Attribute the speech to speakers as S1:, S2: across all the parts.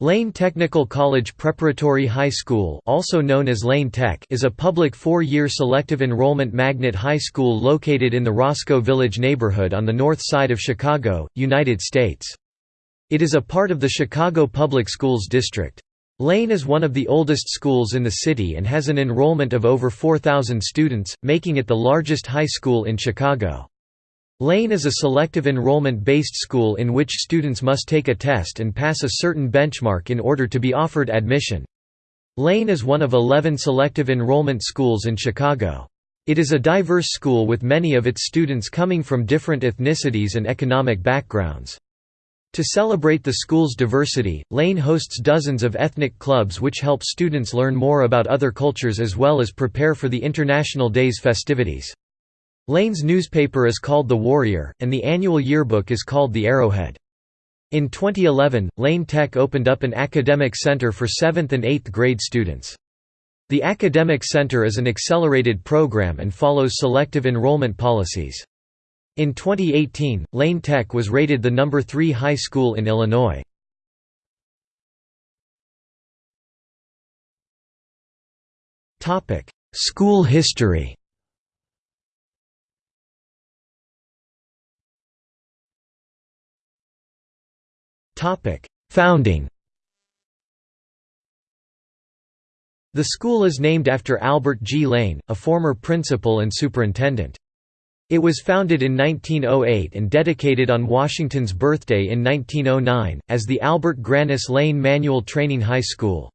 S1: Lane Technical College Preparatory High School also known as Lane Tech is a public four-year selective enrollment magnet high school located in the Roscoe Village neighborhood on the north side of Chicago, United States. It is a part of the Chicago Public Schools district. Lane is one of the oldest schools in the city and has an enrollment of over 4,000 students, making it the largest high school in Chicago. Lane is a selective enrollment-based school in which students must take a test and pass a certain benchmark in order to be offered admission. Lane is one of 11 selective enrollment schools in Chicago. It is a diverse school with many of its students coming from different ethnicities and economic backgrounds. To celebrate the school's diversity, Lane hosts dozens of ethnic clubs which help students learn more about other cultures as well as prepare for the International Days festivities. Lane's newspaper is called The Warrior, and the annual yearbook is called The Arrowhead. In 2011, Lane Tech opened up an academic center for 7th and 8th grade students. The Academic Center is an accelerated program and follows selective enrollment policies. In 2018, Lane Tech was rated the number 3 high school in Illinois. School history Founding The school is named after Albert G. Lane, a former principal and superintendent. It was founded in 1908 and dedicated on Washington's birthday in 1909, as the Albert Grannis Lane Manual Training High School.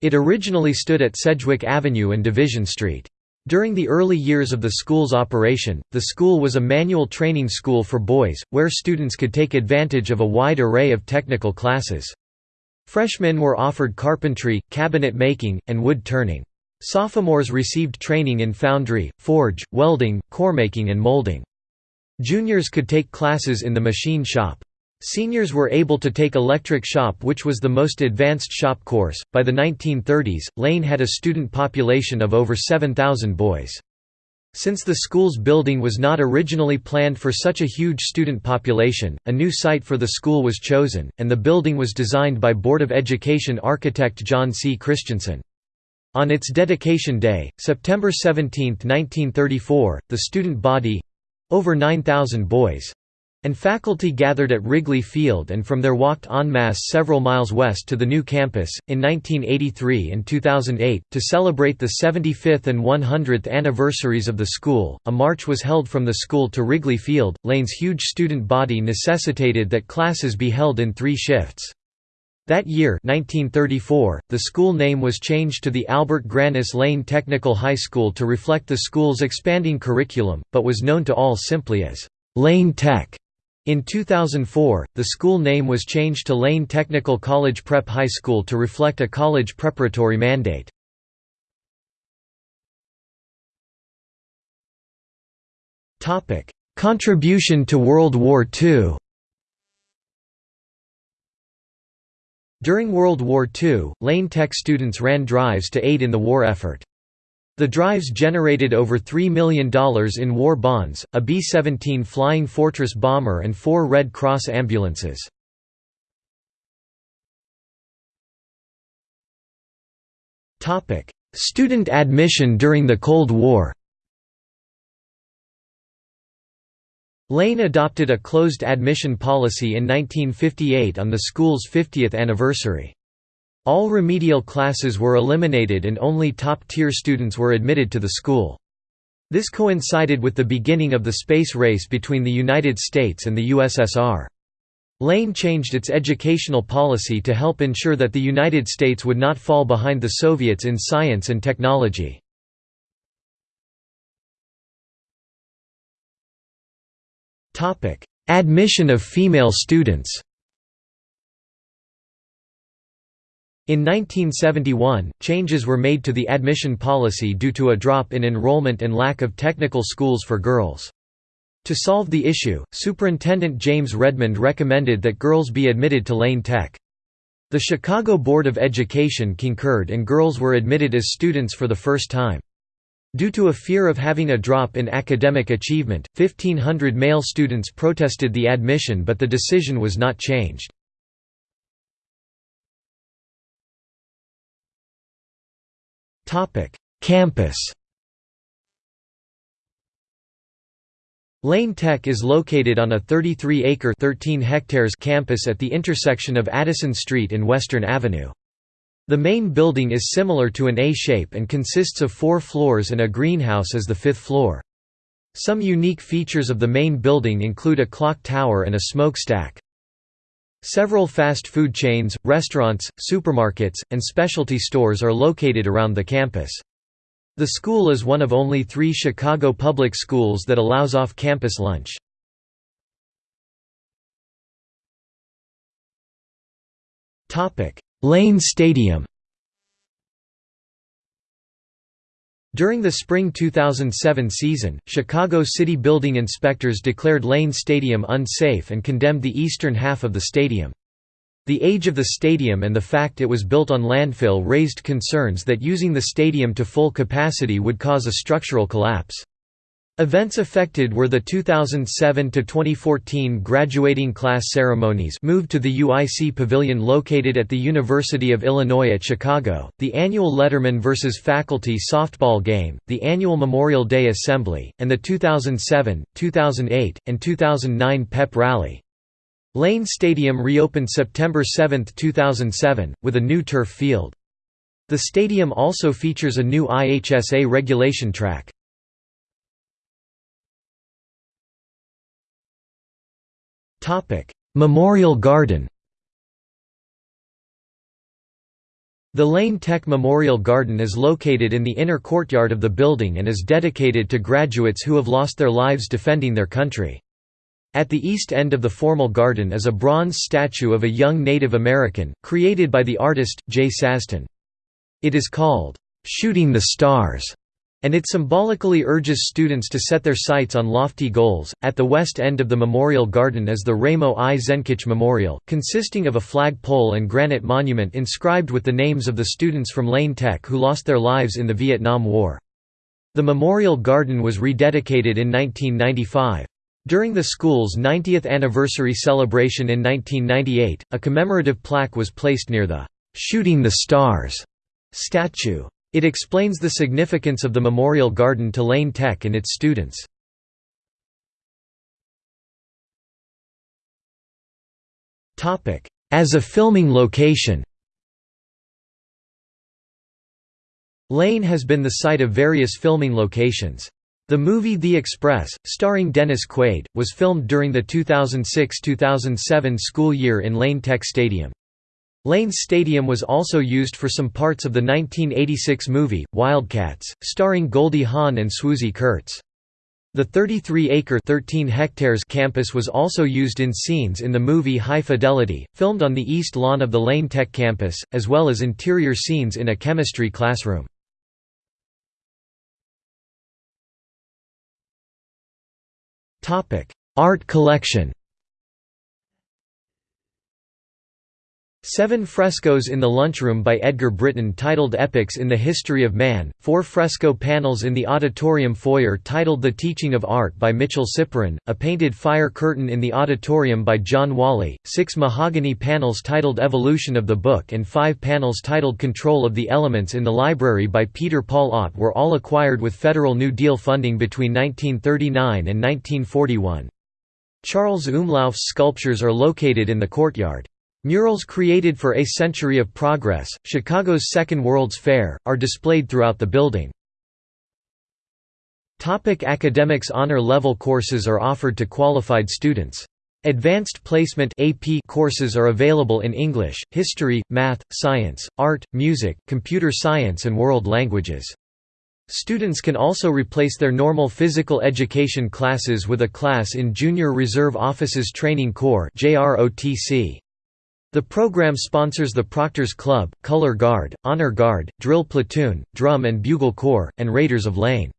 S1: It originally stood at Sedgwick Avenue and Division Street. During the early years of the school's operation, the school was a manual training school for boys, where students could take advantage of a wide array of technical classes. Freshmen were offered carpentry, cabinet making, and wood turning. Sophomores received training in foundry, forge, welding, coremaking and molding. Juniors could take classes in the machine shop. Seniors were able to take electric shop which was the most advanced shop course. By the 1930s, Lane had a student population of over 7,000 boys. Since the school's building was not originally planned for such a huge student population, a new site for the school was chosen, and the building was designed by Board of Education architect John C. Christensen. On its dedication day, September 17, 1934, the student body—over 9,000 boys, and faculty gathered at Wrigley Field and from there walked en masse several miles west to the new campus. In 1983 and 2008, to celebrate the 75th and 100th anniversaries of the school, a march was held from the school to Wrigley Field. Lane's huge student body necessitated that classes be held in three shifts. That year 1934, the school name was changed to the Albert Grannis Lane Technical High School to reflect the school's expanding curriculum, but was known to all simply as Lane Tech. In 2004, the school name was changed to Lane Technical College Prep High School to reflect a college preparatory mandate. Contribution to World War II During World War II, Lane Tech students ran drives to aid in the war effort. The drives generated over $3 million in war bonds, a B-17 Flying Fortress bomber and four Red Cross ambulances. Student admission during the Cold War Lane adopted a closed admission policy in 1958 on the school's 50th anniversary. All remedial classes were eliminated and only top-tier students were admitted to the school. This coincided with the beginning of the space race between the United States and the USSR. Lane changed its educational policy to help ensure that the United States would not fall behind the Soviets in science and technology. Admission of female students In 1971, changes were made to the admission policy due to a drop in enrollment and lack of technical schools for girls. To solve the issue, Superintendent James Redmond recommended that girls be admitted to Lane Tech. The Chicago Board of Education concurred and girls were admitted as students for the first time. Due to a fear of having a drop in academic achievement, 1,500 male students protested the admission but the decision was not changed. Campus Lane Tech is located on a 33-acre (13 hectares) campus at the intersection of Addison Street and Western Avenue. The main building is similar to an A shape and consists of four floors and a greenhouse as the fifth floor. Some unique features of the main building include a clock tower and a smokestack. Several fast food chains, restaurants, supermarkets, and specialty stores are located around the campus. The school is one of only three Chicago public schools that allows off-campus lunch. Lane Stadium During the spring 2007 season, Chicago city building inspectors declared Lane Stadium unsafe and condemned the eastern half of the stadium. The age of the stadium and the fact it was built on landfill raised concerns that using the stadium to full capacity would cause a structural collapse. Events affected were the 2007–2014 graduating class ceremonies moved to the UIC Pavilion located at the University of Illinois at Chicago, the annual Letterman vs. Faculty softball game, the annual Memorial Day Assembly, and the 2007, 2008, and 2009 PEP Rally. Lane Stadium reopened September 7, 2007, with a new turf field. The stadium also features a new IHSA regulation track. Memorial Garden The Lane Tech Memorial Garden is located in the inner courtyard of the building and is dedicated to graduates who have lost their lives defending their country. At the east end of the formal garden is a bronze statue of a young Native American, created by the artist, Jay Sazton. It is called, "'Shooting the Stars' and it symbolically urges students to set their sights on lofty goals. At the west end of the memorial garden is the Ramo I. Zenkich Memorial, consisting of a flagpole and granite monument inscribed with the names of the students from Lane Tech who lost their lives in the Vietnam War. The memorial garden was rededicated in 1995. During the school's 90th anniversary celebration in 1998, a commemorative plaque was placed near the "'Shooting the Stars' statue. It explains the significance of the Memorial Garden to Lane Tech and its students. As a filming location Lane has been the site of various filming locations. The movie The Express, starring Dennis Quaid, was filmed during the 2006–2007 school year in Lane Tech Stadium. Lane Stadium was also used for some parts of the 1986 movie, Wildcats, starring Goldie Hawn and Swoosie Kurtz. The 33-acre (13 hectares) campus was also used in scenes in the movie High Fidelity, filmed on the east lawn of the Lane Tech campus, as well as interior scenes in a chemistry classroom. Art collection Seven frescoes in the lunchroom by Edgar Britton titled Epics in the History of Man, four fresco panels in the auditorium foyer titled The Teaching of Art by Mitchell Siporin, a painted fire curtain in the auditorium by John Walley, six mahogany panels titled Evolution of the Book and five panels titled Control of the Elements in the library by Peter Paul Ott were all acquired with Federal New Deal funding between 1939 and 1941. Charles Umlauf's sculptures are located in the courtyard. Murals created for A Century of Progress, Chicago's Second World's Fair, are displayed throughout the building. Topic academics Honor level courses are offered to qualified students. Advanced Placement AP courses are available in English, History, Math, Science, Art, Music, Computer Science and World Languages. Students can also replace their normal physical education classes with a class in Junior Reserve Officers Training Corps JROTC. The program sponsors the Proctors Club, Color Guard, Honor Guard, Drill Platoon, Drum and Bugle Corps, and Raiders of Lane.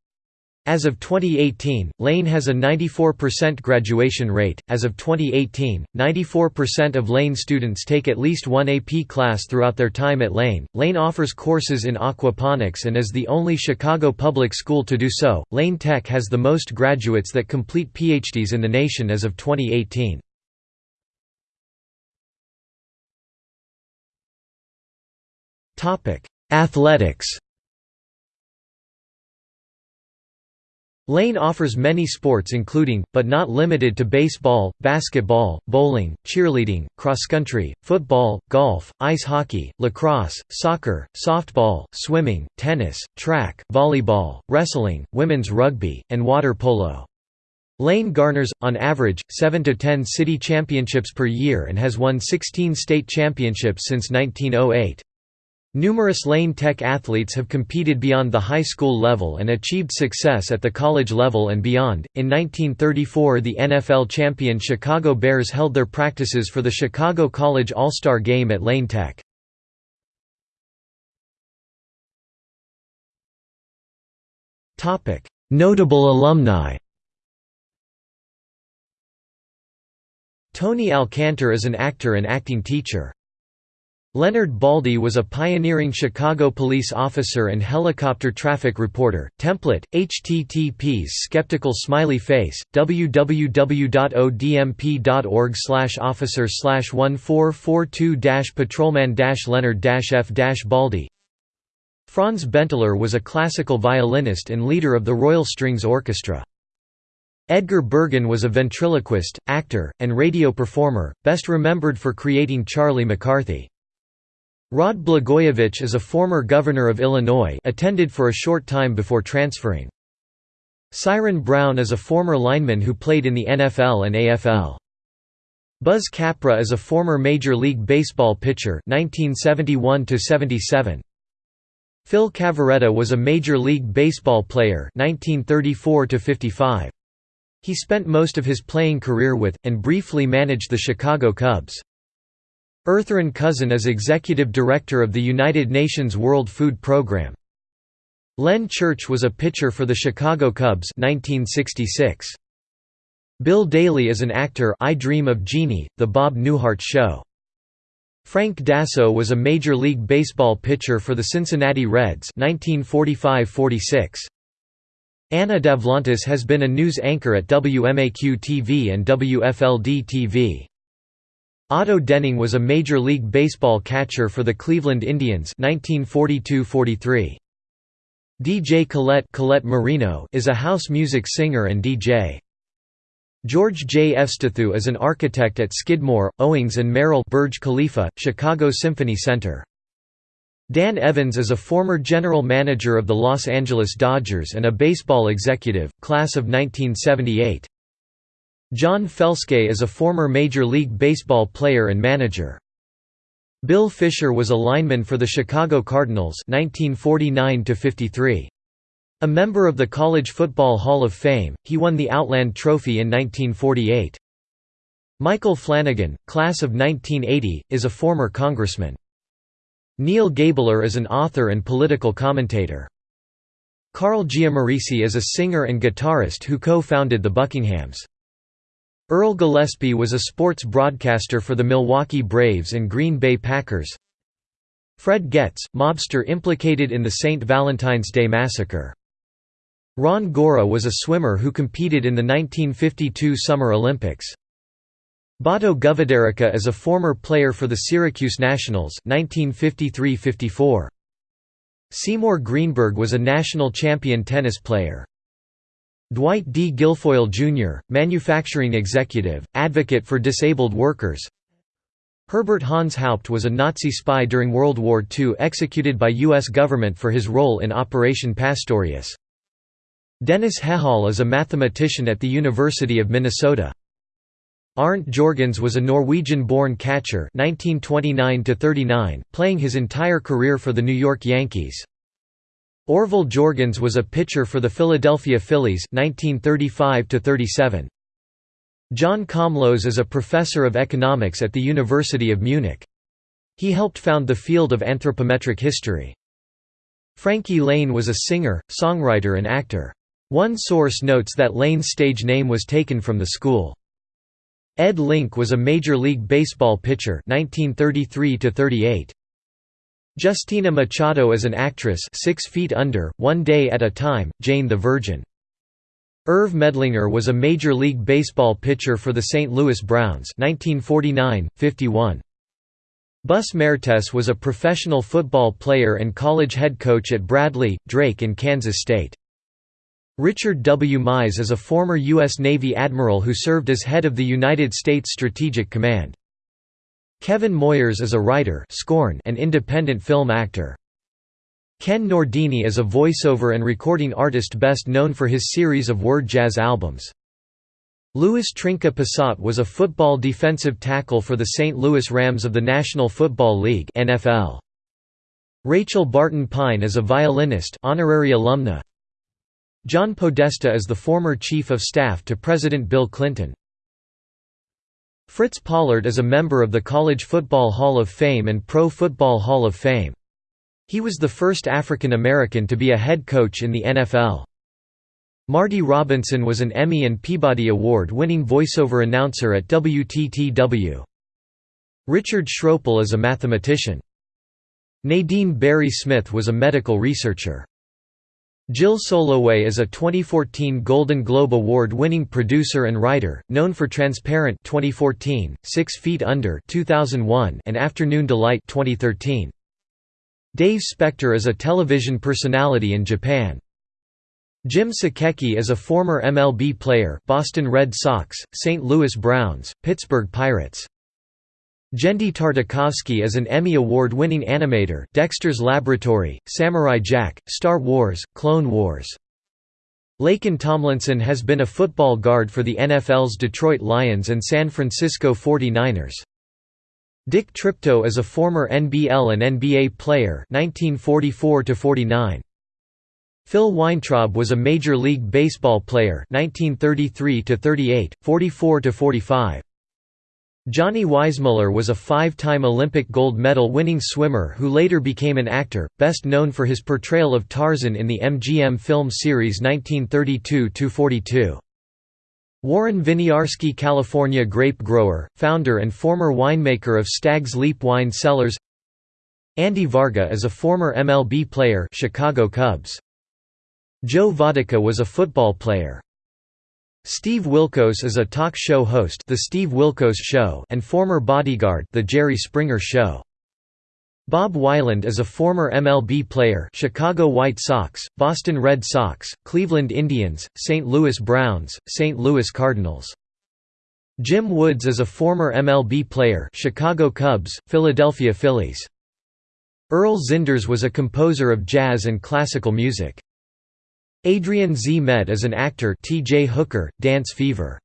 S1: As of 2018, Lane has a 94% graduation rate. As of 2018, 94% of Lane students take at least one AP class throughout their time at Lane. Lane offers courses in aquaponics and is the only Chicago public school to do so. Lane Tech has the most graduates that complete PhDs in the nation as of 2018. Athletics Lane offers many sports including, but not limited to baseball, basketball, bowling, cheerleading, cross-country, football, golf, ice hockey, lacrosse, soccer, softball, swimming, tennis, track, volleyball, wrestling, women's rugby, and water polo. Lane garners, on average, 7 to 10 city championships per year and has won 16 state championships since 1908. Numerous Lane Tech athletes have competed beyond the high school level and achieved success at the college level and beyond. In 1934, the NFL champion Chicago Bears held their practices for the Chicago College All Star Game at Lane Tech. Notable alumni Tony Alcantar is an actor and acting teacher. Leonard Baldy was a pioneering Chicago police officer and helicopter traffic reporter. Template: http's skeptical smiley face www.odmp.org/officer/1442-patrolman-leonard-f-baldy. Franz Benteler was a classical violinist and leader of the Royal Strings Orchestra. Edgar Bergen was a ventriloquist, actor, and radio performer, best remembered for creating Charlie McCarthy. Rod Blagojevich is a former governor of Illinois attended for a short time before transferring. Siren Brown is a former lineman who played in the NFL and AFL. Buzz Capra is a former Major League Baseball pitcher 1971 -77. Phil Cavarretta was a Major League Baseball player 1934 -55. He spent most of his playing career with, and briefly managed the Chicago Cubs. Ertharin Cousin is Executive Director of the United Nations World Food Programme. Len Church was a pitcher for the Chicago Cubs 1966. Bill Daily is an actor I Dream of Jeannie, The Bob Newhart Show. Frank Dasso was a Major League Baseball pitcher for the Cincinnati Reds 1945–46. Anna Davlantis has been a news anchor at WMAQ-TV and WFLD-TV. Otto Denning was a Major League Baseball catcher for the Cleveland Indians 1942–43. DJ Colette, Colette Marino is a house music singer and DJ. George J. Efstathiou is an architect at Skidmore, Owings and Merrill Burj Khalifa, Chicago Symphony Center. Dan Evans is a former general manager of the Los Angeles Dodgers and a baseball executive, class of 1978. John Felske is a former Major League Baseball player and manager. Bill Fisher was a lineman for the Chicago Cardinals 1949 -53. A member of the College Football Hall of Fame, he won the Outland Trophy in 1948. Michael Flanagan, class of 1980, is a former congressman. Neal Gabler is an author and political commentator. Carl Giammarese is a singer and guitarist who co-founded the Buckinghams. Earl Gillespie was a sports broadcaster for the Milwaukee Braves and Green Bay Packers. Fred Goetz, mobster implicated in the St. Valentine's Day Massacre. Ron Gora was a swimmer who competed in the 1952 Summer Olympics. Bato Govedarica is a former player for the Syracuse Nationals 1953–54. Seymour Greenberg was a national champion tennis player. Dwight D. Guilfoyle, Jr., manufacturing executive, advocate for disabled workers Herbert Hans Haupt was a Nazi spy during World War II executed by U.S. government for his role in Operation Pastorius. Dennis Hejhal is a mathematician at the University of Minnesota. Arndt Jorgens was a Norwegian-born catcher 1929 playing his entire career for the New York Yankees. Orville Jorgens was a pitcher for the Philadelphia Phillies 1935 -37. John Komlos is a professor of economics at the University of Munich. He helped found the field of anthropometric history. Frankie Laine was a singer, songwriter and actor. One source notes that Lane's stage name was taken from the school. Ed Linke was a Major League Baseball pitcher 1933 -38. Justina Machado is an actress Six Feet Under, One Day at a Time, Jane the Virgin. Irv Medlinger was a Major League Baseball pitcher for the St. Louis Browns 1949–51. Bus Mertes was a professional football player and college head coach at Bradley, Drake and Kansas State. Richard W. Mies is a former U.S. Navy admiral who served as head of the United States Strategic Command. Kevin Moyers is a writer Scorn and independent film actor. Ken Nordine is a voiceover and recording artist best known for his series of word jazz albums. Louis Trinka Passat was a football defensive tackle for the St. Louis Rams of the National Football League NFL. Rachel Barton Pine is a violinist honorary alumna. John Podesta is the former Chief of Staff to President Bill Clinton. Fritz Pollard is a member of the College Football Hall of Fame and Pro Football Hall of Fame. He was the first African American to be a head coach in the NFL. Marty Robinson was an Emmy and Peabody Award-winning voiceover announcer at WTTW. Richard Schroeppel is a mathematician. Nadine Barry Smith was a medical researcher. Jill Soloway is a 2014 Golden Globe Award-winning producer and writer, known for Transparent 2014, Six Feet Under 2001, and Afternoon Delight 2013. Dave Spector is a television personality in Japan. Jim Suchecki is a former MLB player Boston Red Sox, St. Louis Browns, Pittsburgh Pirates. Genndy Tartakovsky is an Emmy Award-winning animator Dexter's Laboratory, Samurai Jack, Star Wars, Clone Wars. Laken Tomlinson has been a football guard for the NFL's Detroit Lions and San Francisco 49ers. Dick Triptow is a former NBL and NBA player 1944 -49. Phil Weintraub was a Major League Baseball player 1933–38, 44–45. Johnny Weissmuller was a five-time Olympic gold medal winning swimmer who later became an actor, best known for his portrayal of Tarzan in the MGM film series 1932–42. Warren Winiarski California grape grower, founder and former winemaker of Stag's Leap Wine Cellars Andy Varga is a former MLB player Chicago Cubs. Joe Vodicka was a football player. Steve Wilkos is a talk show host The Steve Wilkos Show and former bodyguard The Jerry Springer Show. Bob Weiland is a former MLB player Chicago White Sox, Boston Red Sox, Cleveland Indians, St. Louis Browns, St. Louis Cardinals. Jim Woods is a former MLB player Chicago Cubs, Philadelphia Phillies. Earl Zindars was a composer of jazz and classical music. Adrian Zmed is an actor T.J. Hooker, Dance Fever.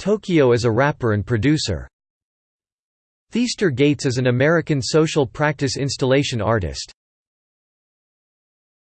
S1: Tokyo is a rapper and producer. Theaster Gates is an American social practice installation artist.